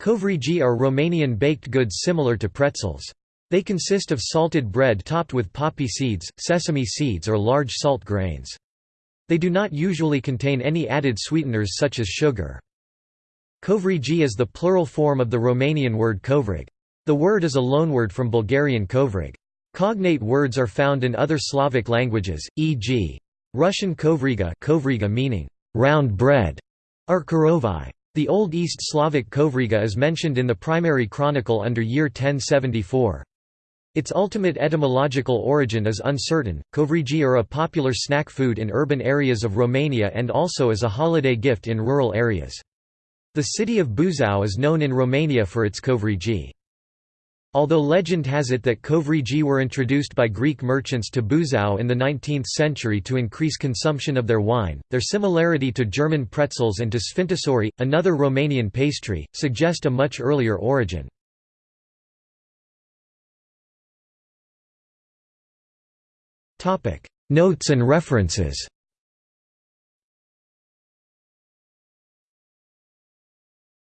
Covrigi are Romanian baked goods similar to pretzels. They consist of salted bread topped with poppy seeds, sesame seeds or large salt grains. They do not usually contain any added sweeteners such as sugar. Covrigi is the plural form of the Romanian word covrig. The word is a loanword from Bulgarian kovrig. Cognate words are found in other Slavic languages, e.g. Russian kovriga, kovriga meaning round bread, or. The Old East Slavic kovriga is mentioned in the primary chronicle under year 1074. Its ultimate etymological origin is uncertain. Covrigi are a popular snack food in urban areas of Romania and also as a holiday gift in rural areas. The city of Buzău is known in Romania for its covrigi. Although legend has it that covrigi were introduced by Greek merchants to Buzău in the 19th century to increase consumption of their wine, their similarity to German pretzels and to sfintisori, another Romanian pastry, suggest a much earlier origin. Notes and references